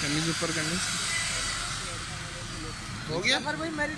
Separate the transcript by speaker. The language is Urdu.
Speaker 1: کمیز اوپر کرنے ہو گیا
Speaker 2: میری